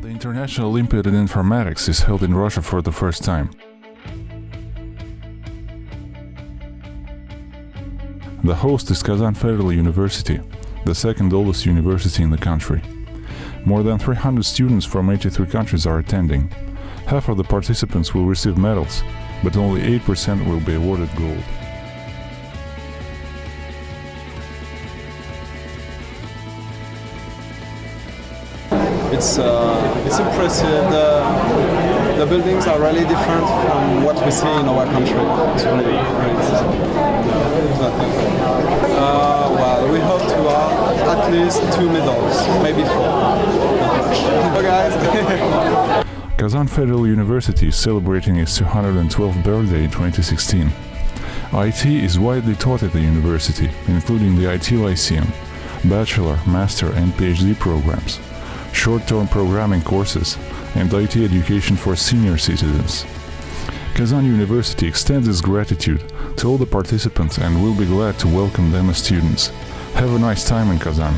National Olympiad in Informatics is held in Russia for the first time. The host is Kazan Federal University, the second oldest university in the country. More than 300 students from 83 countries are attending. Half of the participants will receive medals, but only 8% will be awarded gold. It's uh, it's impressive. The, the buildings are really different from what we see in our country. It's really great. Uh, well, we hope to have at least two medals, maybe four. guys. Kazan Federal University is celebrating its 212th birthday in 2016. IT is widely taught at the university, including the IT Lyceum, bachelor, master and PhD programs short-term programming courses, and IT education for senior citizens. Kazan University extends its gratitude to all the participants and will be glad to welcome them as students. Have a nice time in Kazan.